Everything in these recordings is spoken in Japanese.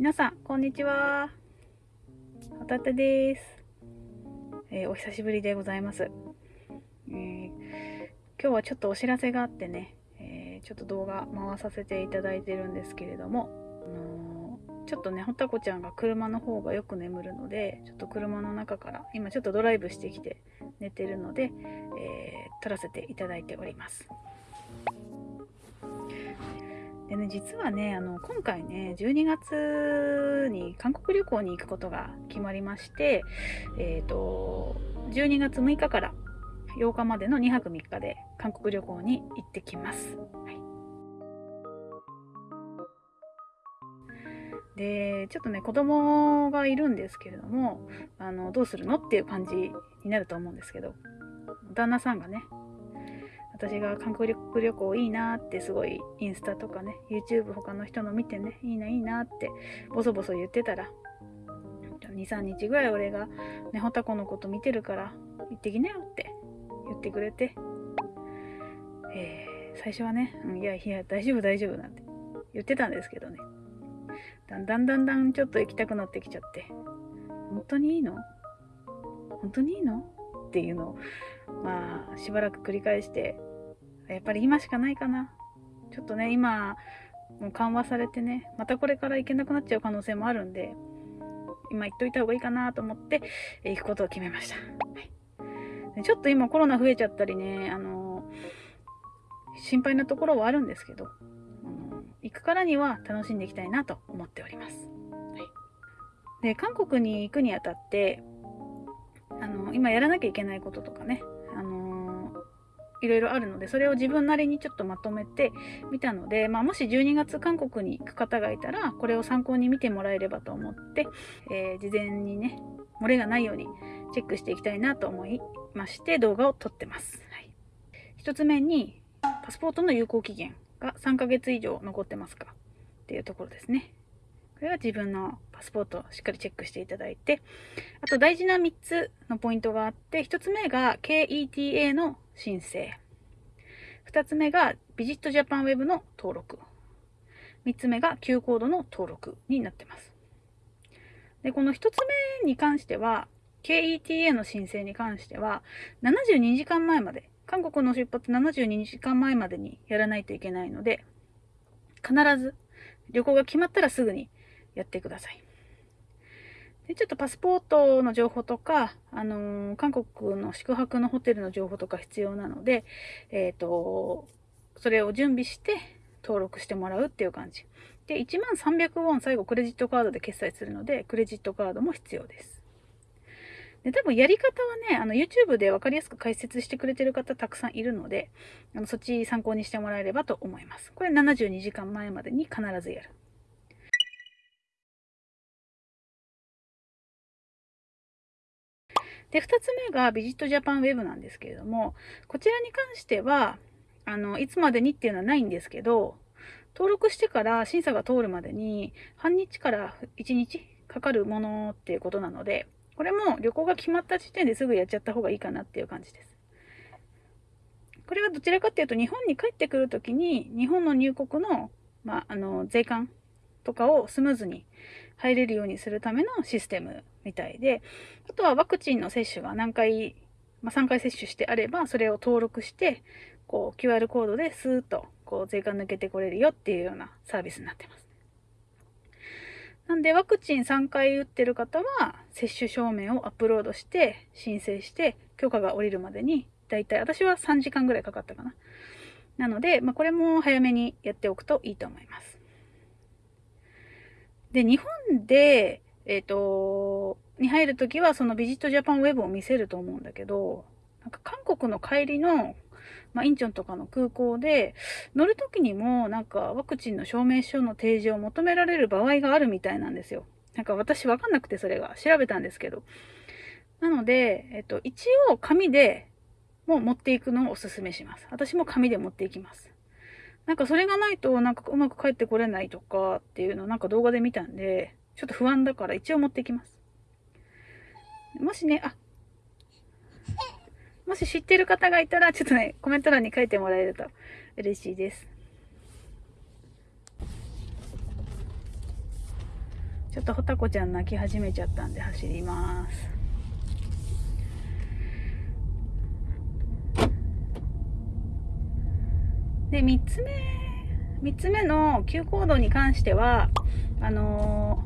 皆さん、こんにちは。ホタテです、えー、お久しぶりでございます、えー、今日はちょっとお知らせがあってね、えー、ちょっと動画回させていただいてるんですけれども、あのちょっとね、ほたこちゃんが車の方がよく眠るので、ちょっと車の中から、今ちょっとドライブしてきて寝てるので、え撮らせていただいております。実はね、あの、今回ね、12月に韓国旅行に行くことが決まりまして、えっ、ー、と、12月6日から8日までの2泊3日で韓国旅行に行ってきます。はい、で、ちょっとね、子供がいるんですけれども、あの、どうするのっていう感じになると思うんですけど、旦那さんがね、私が韓国旅行いいなってすごいインスタとかね YouTube 他の人の見てねいいないいなってボソボソ言ってたら23日ぐらい俺がねほたこのこと見てるから行ってきなよって言ってくれて、えー、最初はね、うん、いやいや大丈夫大丈夫なんて言ってたんですけどね。だんだんだんだんちょっと行きたくなってきちゃって本当にいいの？本当にいいの？っていうのをまあしばらく繰り返してやっぱり今しかないかな。ちょっとね、今、もう緩和されてね、またこれから行けなくなっちゃう可能性もあるんで、今行っといた方がいいかなと思って、え行くことを決めました。はい、ちょっと今コロナ増えちゃったりね、あの心配なところはあるんですけど、あの行くからには楽しんでいきたいなと思っております。はい、で、韓国に行くにあたって、あの今やらなきゃいけないこととかね、いろいろあるので、それを自分なりにちょっとまとめてみたので、まあ、もし12月韓国に行く方がいたら、これを参考に見てもらえればと思って、えー、事前にね、漏れがないようにチェックしていきたいなと思いまして、動画を撮ってます。はい、1つ目に、パスポートの有効期限が3ヶ月以上残ってますか？っていうところですね。これは自分のパスポートをしっかりチェックしていただいて、あと大事な3つのポイントがあって、1つ目が KETA の申請。2つ目がビジットジャパンウェブの登録。3つ目が Q コードの登録になってます。で、この1つ目に関しては、KETA の申請に関しては、72時間前まで、韓国の出発72時間前までにやらないといけないので、必ず旅行が決まったらすぐにやってください。でちょっとパスポートの情報とか、あのー、韓国の宿泊のホテルの情報とか必要なので、えっ、ー、と、それを準備して登録してもらうっていう感じ。で、1万300ウォン最後クレジットカードで決済するので、クレジットカードも必要です。で、多分やり方はね、あの、YouTube で分かりやすく解説してくれてる方たくさんいるので、あのそっち参考にしてもらえればと思います。これ72時間前までに必ずやる。で、2つ目がビジットジャパンウェブなんですけれども、こちらに関しては、あの、いつまでにっていうのはないんですけど、登録してから審査が通るまでに半日から1日かかるものっていうことなので、これも旅行が決まった時点ですぐやっちゃった方がいいかなっていう感じです。これはどちらかっていうと日本に帰ってくるときに日本の入国の,、まあ、あの税関とかをスムーズに入れるようにするためのシステムみたいで、あとはワクチンの接種が何回、まあ、3回接種してあれば、それを登録して、こう QR コードでスーッとこう税関抜けてこれるよっていうようなサービスになってます。なんでワクチン3回打ってる方は接種証明をアップロードして申請して許可が下りるまでにだいたい私は3時間ぐらいかかったかな。なので、まあ、これも早めにやっておくといいと思います。で、日本で、えっ、ー、と、に入るときはそのビジットジャパンウェブを見せると思うんだけど、なんか韓国の帰りの、まあ、インチョンとかの空港で乗るときにもなんかワクチンの証明書の提示を求められる場合があるみたいなんですよ。なんか私わかんなくてそれが調べたんですけど。なので、えっと、一応紙でも持っていくのをおすすめします。私も紙で持っていきます。なんかそれがないとなんかうまく帰ってこれないとかっていうのをなんか動画で見たんで、ちょっと不安だから一応持ってきます。もしね、あ、もし知ってる方がいたら、ちょっとね、コメント欄に書いてもらえると嬉しいです。ちょっとほたこちゃん泣き始めちゃったんで走りますで3つ目3つ目の急行動に関してはあの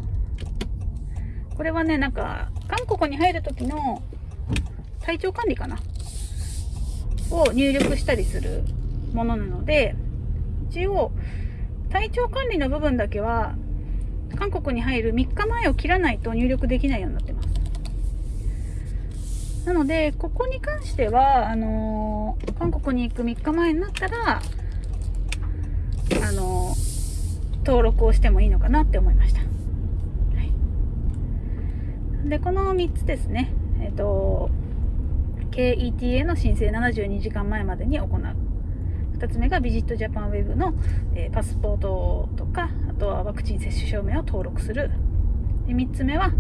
ー、これはねなんか韓国に入る時の体調管理かな？を入力したりするものなので一応体調管理の部分だけは韓国に入る3日前を切らないと入力できないようになってます。なのでここに関してはあのー、韓国に行く3日前になったらあの登録をしてもいいのかなって思いました、はい、でこの3つですね。えっ、ー、と KETA の申請72時間前までに行う。2つ目がビジットジャパンウェブの、えー、パスポートとかあとはワクチン接種証明を登録する。で3つ目は、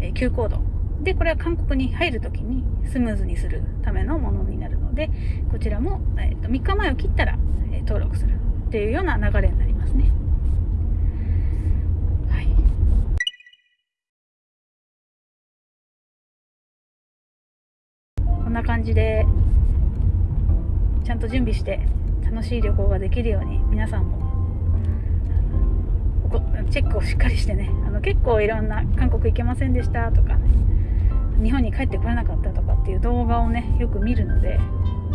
えー、Q コード。でこれは韓国に入るときにスムーズにするためのものになるのでこちらも、えーと、3日前を切ったら、えー、登録するっていうような流れになりますね。んな感じでちゃんと準備して楽しい旅行ができるように皆さんもチェックをしっかりしてねあの結構いろんな韓国行けませんでしたとか、ね、日本に帰ってこれなかったとかっていう動画をねよく見るので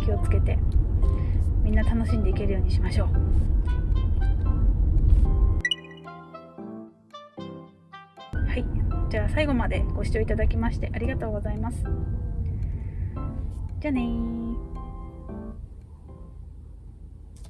気をつけてみんな楽しんでいけるようにしましょう。はい、じゃあ最後までご視聴いただきましてありがとうございます。じゃあね